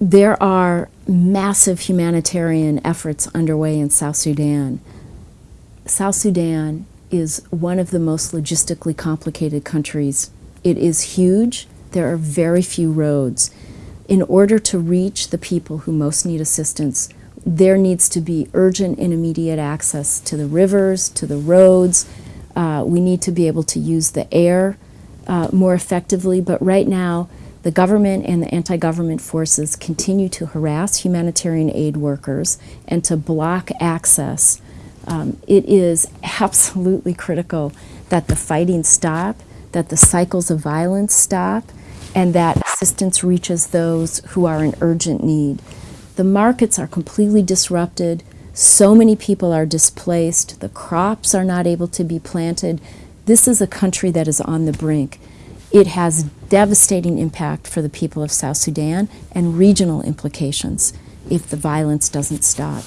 There are massive humanitarian efforts underway in South Sudan. South Sudan is one of the most logistically complicated countries. It is huge. There are very few roads. In order to reach the people who most need assistance, there needs to be urgent and immediate access to the rivers, to the roads. Uh, we need to be able to use the air uh, more effectively, but right now, the government and the anti-government forces continue to harass humanitarian aid workers and to block access. Um, it is absolutely critical that the fighting stop, that the cycles of violence stop, and that assistance reaches those who are in urgent need. The markets are completely disrupted. So many people are displaced. The crops are not able to be planted. This is a country that is on the brink. It has devastating impact for the people of South Sudan and regional implications if the violence doesn't stop.